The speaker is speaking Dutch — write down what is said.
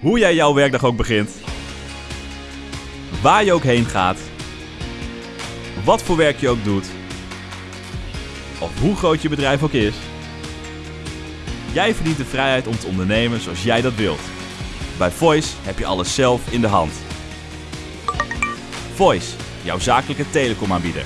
Hoe jij jouw werkdag ook begint. Waar je ook heen gaat. Wat voor werk je ook doet. Of hoe groot je bedrijf ook is. Jij verdient de vrijheid om te ondernemen zoals jij dat wilt. Bij Voice heb je alles zelf in de hand. Voice, jouw zakelijke telecomaanbieder.